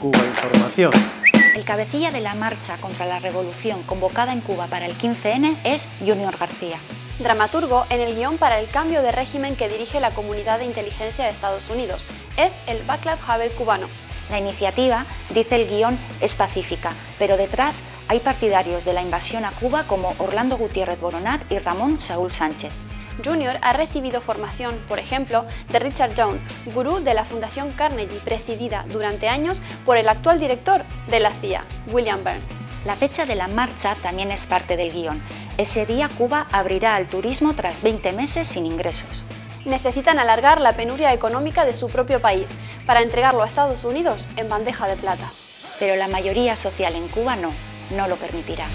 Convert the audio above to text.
Cuba Información. El cabecilla de la marcha contra la revolución convocada en Cuba para el 15N es Junior García. Dramaturgo en el guion para el cambio de régimen que dirige la Comunidad de Inteligencia de Estados Unidos. Es el Baclav Havel cubano. La iniciativa, dice el guion, es pacífica, pero detrás hay partidarios de la invasión a Cuba como Orlando Gutiérrez Boronat y Ramón Saúl Sánchez. Junior ha recibido formación, por ejemplo, de Richard Young, gurú de la Fundación Carnegie, presidida durante años por el actual director de la CIA, William Burns. La fecha de la marcha también es parte del guion. Ese día Cuba abrirá al turismo tras 20 meses sin ingresos. Necesitan alargar la penuria económica de su propio país para entregarlo a Estados Unidos en bandeja de plata. Pero la mayoría social en Cuba no, no lo permitirá.